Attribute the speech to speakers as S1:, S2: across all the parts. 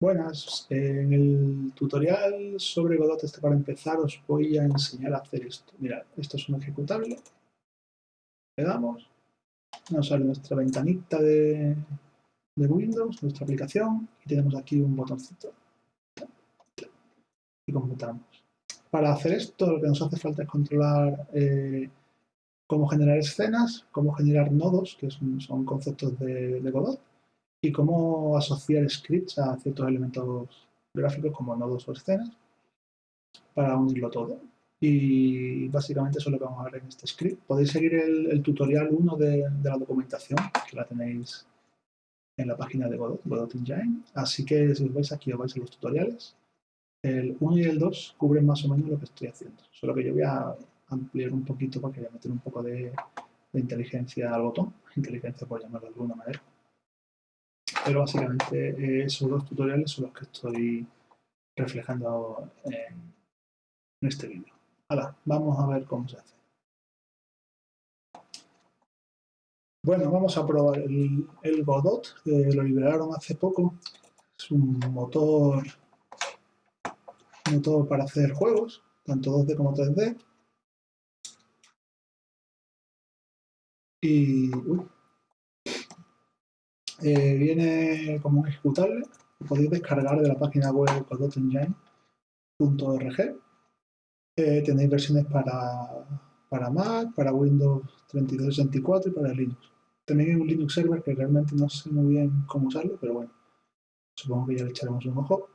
S1: Buenas, en el tutorial sobre Godot este para empezar os voy a enseñar a hacer esto. Mirad, esto es un ejecutable, le damos, nos sale nuestra ventanita de, Windows, nuestra aplicación, y tenemos aquí un botoncito. Y completamos. Para hacer esto lo que nos hace falta es controlar eh, cómo generar escenas, cómo generar nodos, que son, conceptos de Godot, y cómo asociar scripts a ciertos elementos gráficos como nodos o escenas para unirlo todo. Y básicamente eso es lo que vamos a ver en este script. Podéis seguir el, tutorial 1 de, la documentación, que la tenéis en la página de Godot, Godot Engine. Así que si os vais aquí, os vais a los tutoriales. El 1 y el 2 cubren más o menos lo que estoy haciendo. Solo que yo voy a ampliar un poquito porque voy a meter un poco de, de inteligencia al botón. Inteligencia por llamarlo de alguna manera pero básicamente eh, esos dos tutoriales son los que estoy reflejando en, este vídeo. Ahora, vamos a ver cómo se hace. Bueno, vamos a probar el, Godot, que lo liberaron hace poco. Es un motor, motor para hacer juegos, tanto 2D como 3D. Y... Eh, viene como un ejecutable, lo podéis descargar de la página web godotengine.org. Eh, tenéis versiones para, para Mac, para Windows 3264 y para Linux. También hay un Linux server que realmente no sé muy bien cómo usarlo, pero bueno, supongo que ya le echaremos un ojo.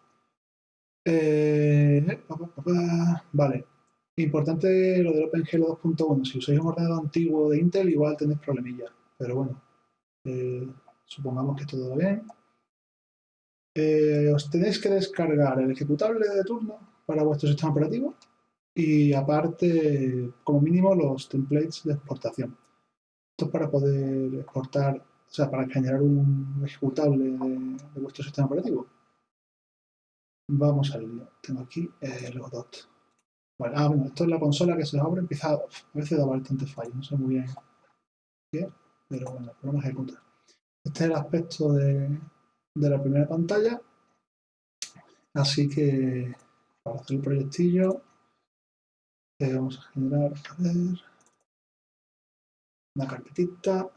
S1: Eh, vale, importante lo del OpenGL 2.1. Si usáis un ordenador antiguo de Intel, igual tenéis problemillas, pero bueno, supongamos que todo va bien. Eh, os tenéis que descargar el ejecutable de turno para vuestro sistema operativo y aparte, como mínimo, los templates de exportación. Esto es para poder exportar, o sea, para generar un ejecutable de, vuestro sistema operativo. Vamos al lío. Tengo aquí el Godot. Bueno, ah, bueno, esto es la consola que se abre, empieza a, a veces da bastante fallo, no sé muy bien qué, pero bueno, el programa ejecuta. Este es el aspecto de, la primera pantalla. Así que para hacer el proyectillo eh, vamos a generar, una carpetita.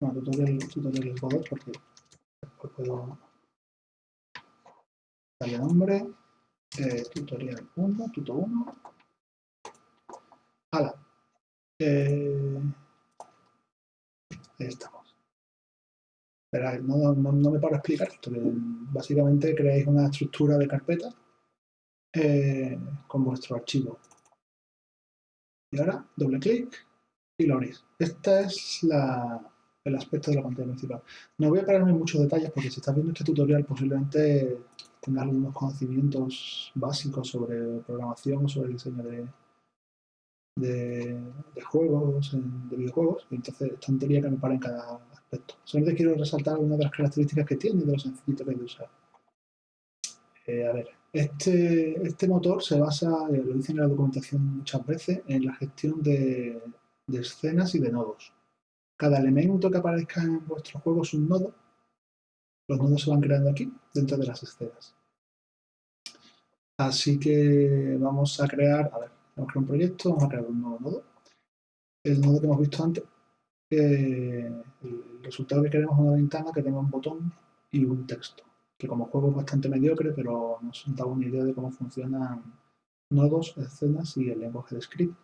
S1: No, tutorial, tutorial Godot porque después puedo darle nombre. Eh, tutorial 1, tuto 1. ¡Hala! Eh, ahí estamos. Pero no, me paro explicar esto. básicamente creáis una estructura de carpeta eh, con vuestro archivo. Y ahora doble clic y lo abrís. Este es el aspecto de la pantalla principal. No voy a pararme en muchos detalles porque si estás viendo este tutorial posiblemente tengas algunos conocimientos básicos sobre programación o sobre diseño de, de, juegos, de videojuegos, y entonces es tontería que me pare en cada aspecto. Solamente quiero resaltar algunas de las características que tiene de lo sencillito que hay de usar. Eh, a ver, este, este motor se basa, eh, lo dicen en la documentación muchas veces, en la gestión de, de escenas y de nodos. Cada elemento que aparezca en vuestro juego es un nodo. Los nodos se van creando aquí, dentro de las escenas. Así que vamos a crear, Vamos a crear un proyecto, vamos a crear un nuevo nodo. El nodo que hemos visto antes, el resultado que queremos es una ventana que tenga un botón y un texto, que como juego es bastante mediocre, pero nos da una idea de cómo funcionan nodos, escenas y el lenguaje de script.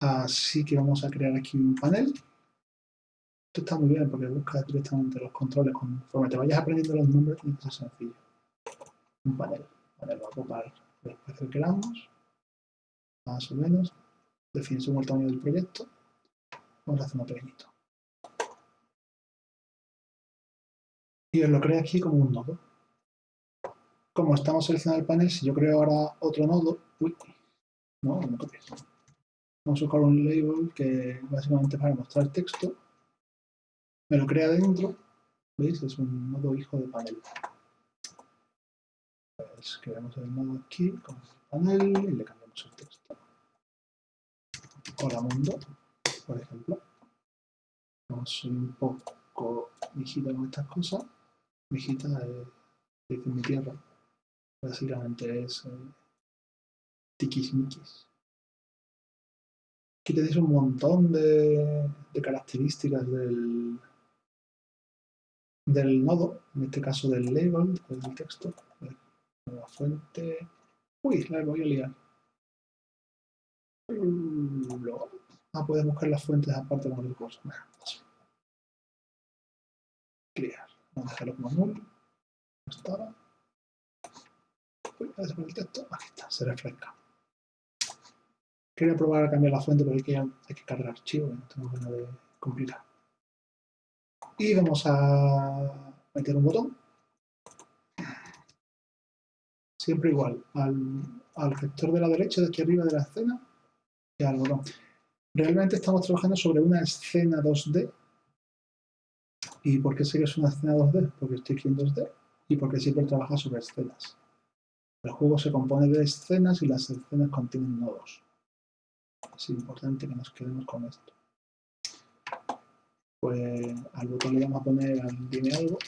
S1: Así que vamos a crear aquí un panel. Esto está muy bien porque busca directamente los controles. Conforme te vayas aprendiendo los nombres, tiene que ser sencillo. Un panel. Panel va a ocupar el espacio que queramos más o menos. Definimos el tamaño del proyecto. Vamos a hacer uno pequeñito. Y os lo creo aquí como un nodo. Como estamos seleccionando el panel, si yo creo ahora otro nodo, uy, no, no me copies. Vamos a buscar un label que básicamente para mostrar texto. Me lo crea dentro. ¿Veis? Es un nodo hijo de panel. Pues creamos el nodo aquí con el panel y le cambiamos Hola mundo, por ejemplo. A subir un poco mijita con estas cosas. Mijita es, dice mi tierra. Básicamente es eh, tiquismiquis. Aquí tenéis un montón de, características del, del nodo, en este caso del label, del texto. La fuente. Uy, la voy a liar. Ah, puedes buscar las fuentes aparte con el curso. Clear. Vamos a dejarlo como null. No estaba. A el texto. Aquí está, se refresca. Quería probar a cambiar la fuente, pero hay que, hay que cargar archivo, no tengo ganas de complicar. Y vamos a meter un botón. Siempre igual, al, al sector de la derecha de aquí arriba de la escena y al botón. Realmente estamos trabajando sobre una escena 2D. ¿Y por qué sé que es una escena 2D? Porque estoy aquí en 2D y porque siempre trabaja sobre escenas. El juego se compone de escenas y las escenas contienen nodos. Es importante que nos quedemos con esto. Pues al botón le vamos a poner al algo.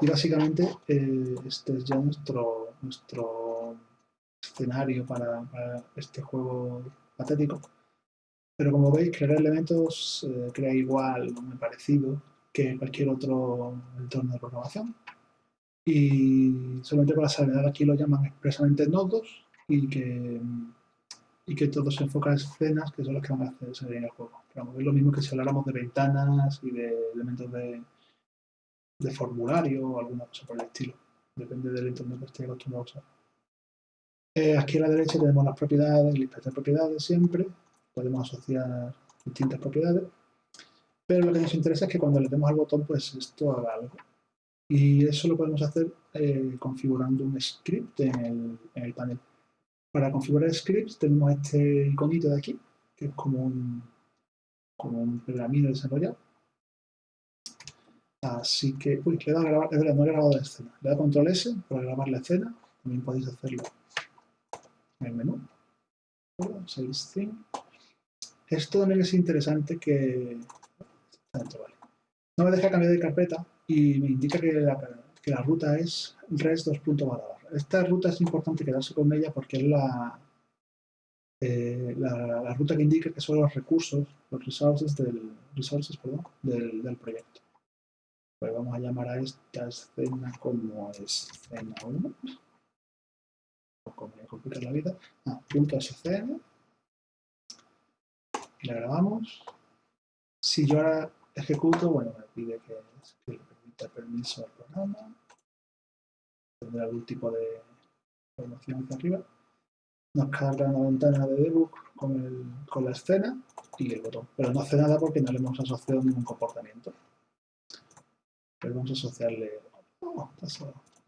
S1: Y básicamente eh, este es ya nuestro, nuestro escenario para, este juego patético. Pero como veis, crear elementos eh, crea igual o muy parecido que cualquier otro entorno de programación. Y solamente para saber, aquí lo llaman expresamente nodos y que y que todo se enfoca en escenas que son las que van a hacer en el juego. Pero es lo mismo que si habláramos de ventanas y de elementos de, de formulario o alguna cosa por el estilo. Depende del entorno que esté acostumbrado a usar. Aquí a la derecha tenemos las propiedades, listas de propiedades siempre. Podemos asociar distintas propiedades. Pero lo que nos interesa es que cuando le demos al botón, pues esto haga algo. Y eso lo podemos hacer eh, configurando un script en el, panel. Para configurar scripts tenemos este iconito de aquí, que es como un, como un desarrollado. Así que, uy, le he dado a grabar, es verdad, no he grabado la escena. Le he dado control S para grabar la escena, también podéis hacerlo el menú. Esto también es interesante que... No me deja cambiar de carpeta y me indica que la, que la ruta es res2.barra esta ruta es importante quedarse con ella porque es eh, la, la, ruta que indica que son los recursos, los resources del, resources, perdón, del, proyecto. Pues vamos a llamar a esta escena como escena 1. Complica la vida. Ah, punto scn. Y la grabamos. Si yo ahora ejecuto, bueno, me pide que, le permita permiso al programa tendrá algún tipo de información hacia arriba. Nos carga una ventana de debug con, con la escena y el botón. Pero no hace nada porque no le hemos asociado ningún comportamiento. Pero vamos a asociarle... Oh,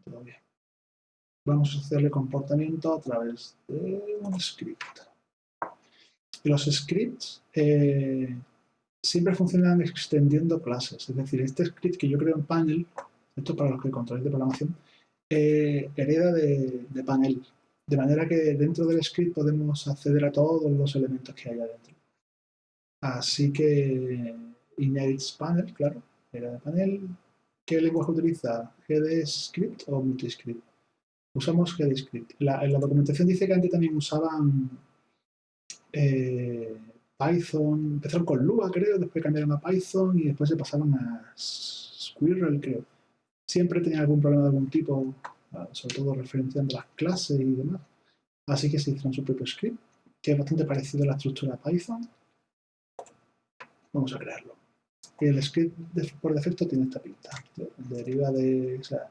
S1: todo bien. Vamos a asociarle comportamiento a través de un script. Los scripts eh, siempre funcionan extendiendo clases. Es decir, este script que yo creo en panel, esto para los que controláis de programación, eh, hereda de, panel, de manera que dentro del script podemos acceder a todos los elementos que hay adentro. Así que inherits panel, claro, hereda de panel. ¿Qué lenguaje utiliza? ¿GDScript o multiscript? Usamos GDScript. La, en la documentación dice que antes también usaban eh, Python, empezaron con Lua creo, después cambiaron a Python y después se pasaron a Squirrel creo siempre tenía algún problema de algún tipo, ah, sobre todo referenciando las clases y demás. Así que se hicieron su propio script, que es bastante parecido a la estructura de Python. Vamos a crearlo. Y el script por defecto tiene esta pinta. Deriva de, o sea,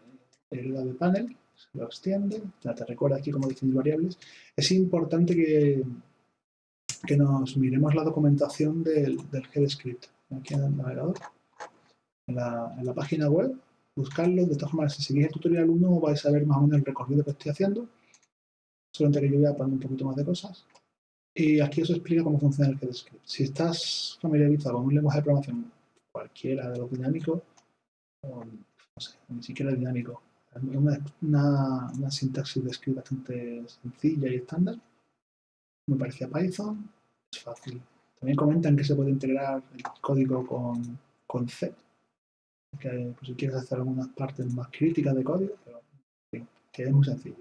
S1: deriva de panel, lo extiende, ya te recuerda aquí cómo definir variables. Es importante que, que nos miremos la documentación del, del GDScript aquí en el navegador. En la, en la página web buscarlo. De todas formas, si seguís el tutorial 1 vais a ver más o menos el recorrido que estoy haciendo. Solamente que yo voy a poner un poquito más de cosas. Y aquí os explica cómo funciona el GDScript. Si estás familiarizado con un lenguaje de programación cualquiera de los dinámicos, o, no sé, ni siquiera dinámico, una, sintaxis de script bastante sencilla y estándar, me parecía Python, es fácil También comentan que se puede integrar el código con, con C, que pues, si quieres hacer algunas partes más críticas de código, pero que es muy sencillo.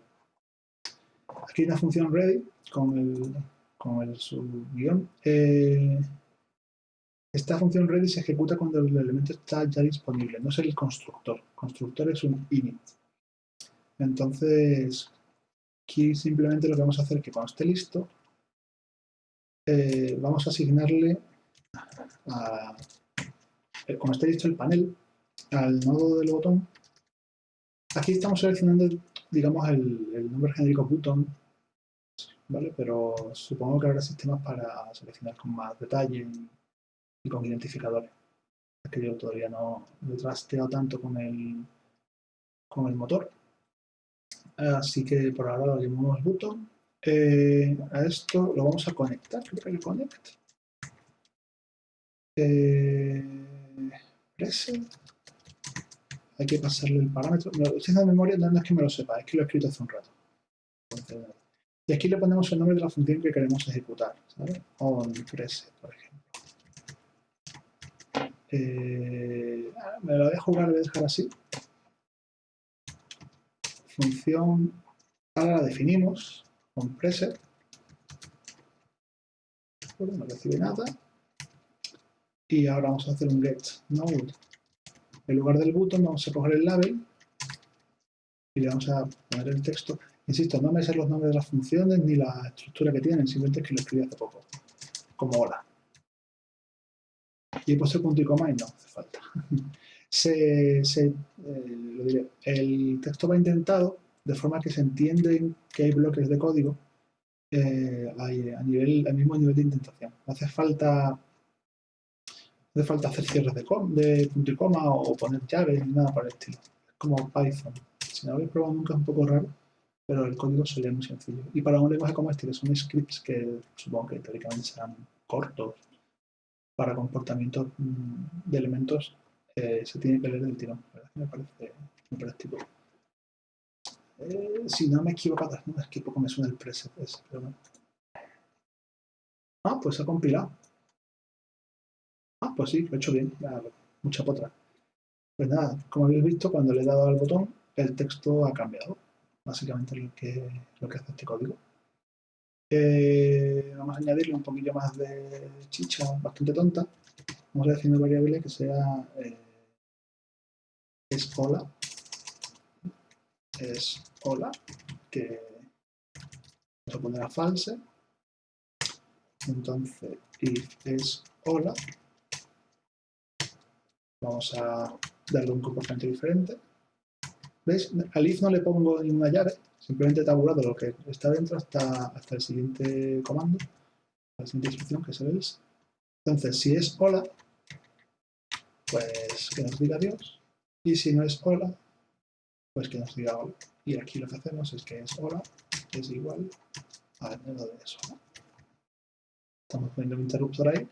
S1: Aquí hay una función ready con el, con el subguión. Eh, esta función ready se ejecuta cuando el elemento está ya disponible, no es el constructor. Constructor es un init. Entonces, aquí simplemente lo que vamos a hacer es que cuando esté listo, eh, vamos a asignarle, a, eh, cuando esté listo el panel, al nodo del botón. Aquí estamos seleccionando, digamos, el, nombre genérico button, ¿vale? Pero supongo que habrá sistemas para seleccionar con más detalle y, con identificadores. Es que yo todavía no, he trasteado tanto con el, con el motor. Así que por ahora lo llamamos button. Eh, a esto lo vamos a conectar. Creo que connect. Eh, hay que pasarle el parámetro. Si es de memoria, no es que me lo sepa, es que lo he escrito hace un rato. y aquí le ponemos el nombre de la función que queremos ejecutar, ¿sabes? On preset, por ejemplo. Eh, me lo voy a jugar, voy a dejar así. Función, ahora la definimos, on preset. no recibe nada. Y ahora vamos a hacer un get node en lugar del button vamos a coger el label y le vamos a poner el texto. Insisto, no me sé los nombres de las funciones ni la estructura que tienen, simplemente es que lo escribí hace poco, como hola. Y he puesto punto y coma y no hace falta. eh, el texto va intentado de forma que se entiende que hay bloques de código eh, a nivel, al mismo nivel de indentación. No hace falta hace falta hacer cierres de, punto y coma o poner llaves ni nada por el estilo. Es como Python. Si no lo habéis probado nunca es un poco raro, pero el código se muy sencillo. Y para un lenguaje como este, que son scripts que supongo que teóricamente serán cortos para comportamientos mm, de elementos, se tiene que leer del tirón. Me parece muy práctico. Eh, si no me he equivocado, no, es que poco me suena el preset pero no. Ah, pues ha compilado. Ah, pues sí, lo he hecho bien, mucha potra. Pues nada, como habéis visto, cuando le he dado al botón, el texto ha cambiado. Básicamente lo que, lo que hace este código. Eh, vamos a añadirle un poquillo más de chicha bastante tonta. Vamos a decir una variable que sea eh, es hola. Es hola, que poner a false. Entonces, if es hola, Vamos a darle un comportamiento diferente. ¿Veis? Al if no le pongo ninguna llave, simplemente tabulado lo que está dentro hasta, hasta el siguiente comando, la siguiente instrucción, que es el. Entonces, si es hola, pues que nos diga adiós. Y si no es hola, pues que nos diga hola. Y aquí lo que hacemos es que es hola es igual a menos de eso. Estamos poniendo un interruptor ahí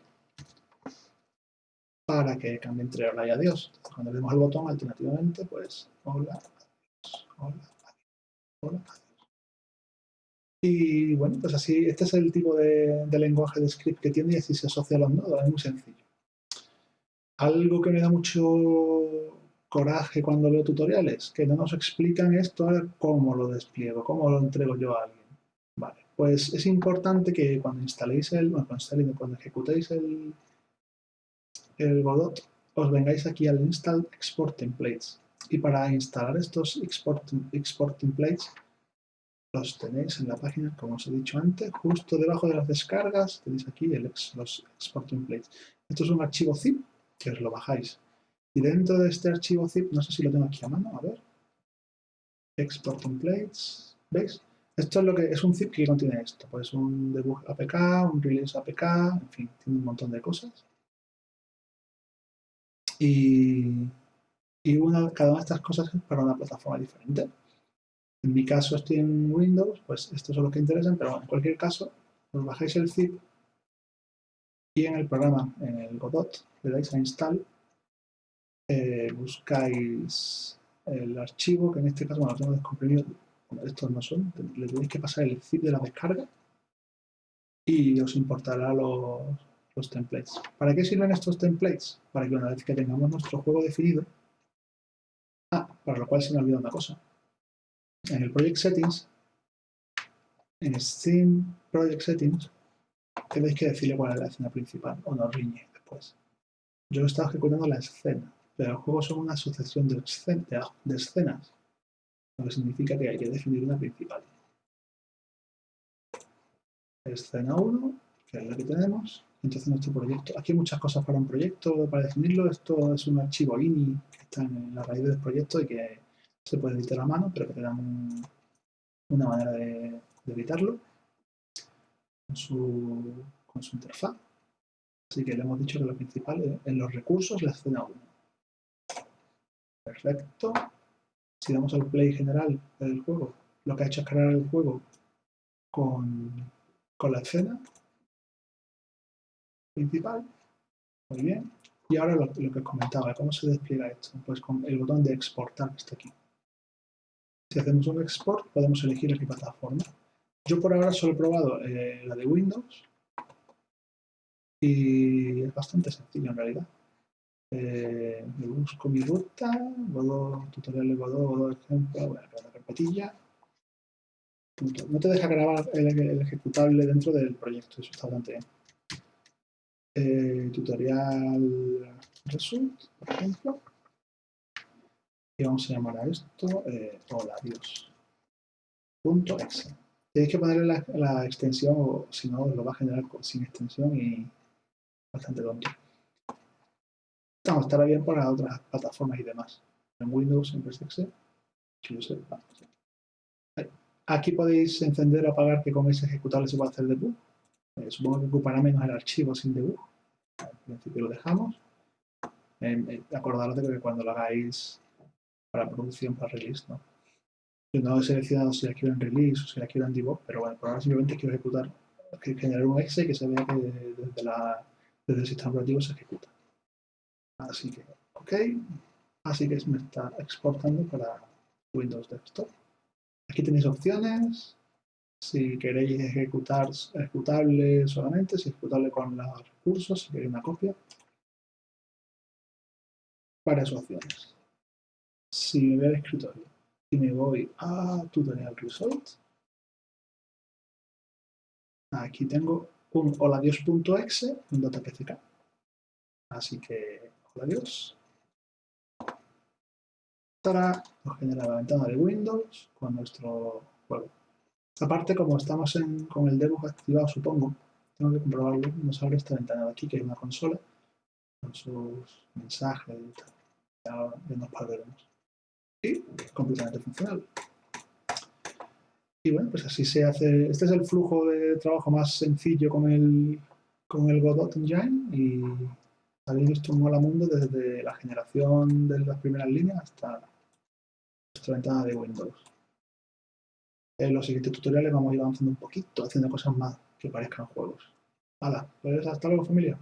S1: para que cambie entre hola y adiós. Cuando le demos el botón, alternativamente, pues hola, adiós, hola, adiós, hola, adiós. Y bueno, pues así, este es el tipo de, lenguaje de script que tiene y así se asocia a los nodos, es muy sencillo. Algo que me da mucho coraje cuando leo tutoriales, que no nos explican esto, cómo lo despliego, cómo lo entrego yo a alguien. Vale, pues es importante que cuando instaléis el, bueno, cuando, cuando ejecutéis el, el Godot, os vengáis aquí al Install Export Templates. Y para instalar estos export, export templates, los tenéis en la página, como os he dicho antes, justo debajo de las descargas, tenéis aquí el los export templates. Esto es un archivo zip que os lo bajáis. Y dentro de este archivo zip, no sé si lo tengo aquí a mano, a ver. Export templates, ¿veis? Esto es lo que es un zip que contiene esto. Pues un debug APK, un release APK, en fin, tiene un montón de cosas. Y, una, cada una de estas cosas es para una plataforma diferente. En mi caso estoy en Windows, pues estos son los que interesan, pero en cualquier caso, os bajáis el zip y en el programa, en el Godot, le dais a Install, eh, buscáis el archivo, que en este caso, bueno, lo tengo descomprimido, estos no son, le tenéis que pasar el zip de la descarga y os importará los, los templates. ¿Para qué sirven estos templates? Para que una vez que tengamos nuestro juego definido, ah, para lo cual se me olvidó una cosa. En el Project Settings, en Steam Project Settings, tenéis que decirle cuál es la escena principal o no riñe después. Yo he estado ejecutando la escena, pero el juego son una sucesión de, de escenas, lo que significa que hay que definir una principal. Escena 1, que es la que tenemos, entonces nuestro proyecto. Aquí hay muchas cosas para un proyecto, para definirlo. Esto es un archivo INI que está en la raíz del proyecto y que se puede editar a mano, pero que te una manera de, editarlo con su, interfaz. Así que le hemos dicho que lo principal en los recursos la escena 1. Perfecto. Si damos al play general del juego, lo que ha hecho es crear el juego con, con la escena principal. Muy bien. Y ahora lo, que os comentaba, ¿cómo se despliega esto? Pues con el botón de exportar que está aquí. Si hacemos un export, podemos elegir en qué plataforma. Yo por ahora solo he probado eh, la de Windows y es bastante sencillo en realidad. Eh, me busco mi ruta, Godot, tutorial Godot, Godot ejemplo, crear la carpetilla. No te deja grabar el, ejecutable dentro del proyecto, eso está bastante bien. Eh, tutorial result, por ejemplo. Y vamos a llamar a esto eh, hola Dios. Punto exe. Tenéis que ponerle la, extensión o si no lo va a generar sin extensión y bastante tonto. Vamos, estará bien para otras plataformas y demás. En Windows es exe. Aquí podéis encender o apagar que con ese ejecutable se puede hacer debug. Eh, supongo que ocupará menos el archivo sin debug. Al principio lo dejamos. Eh, acordaros de que cuando lo hagáis para producción, para release, ¿no? Yo no he seleccionado si la quiero en release o si la quiero en debug, pero bueno, por ahora simplemente quiero ejecutar, generar un exe que se vea que desde, la, desde el sistema operativo se ejecuta. Así que, ok. Así que me está exportando para Windows Desktop. Aquí tenéis opciones, si queréis ejecutar ejecutable solamente, si ejecutable con los recursos, si queréis una copia. Varias opciones. Si me voy al escritorio y me voy a Tutorial Result, aquí tengo un holadios.exe, un datapck. Así que, Para nos genera la ventana de Windows con nuestro juego. Aparte, como estamos con el debug activado, supongo, tengo que comprobarlo, nos abre esta ventana de aquí, que hay una consola, con sus mensajes y tal. Ya, nos perderemos. Y completamente funcional. Y bueno, pues así se hace. Este es el flujo de trabajo más sencillo con el, con el Godot Engine y habéis visto un mola mundo desde la generación de las primeras líneas hasta nuestra ventana de Windows en los siguientes tutoriales vamos a ir avanzando un poquito, haciendo cosas más que parezcan juegos. Hala, pues hasta luego familia.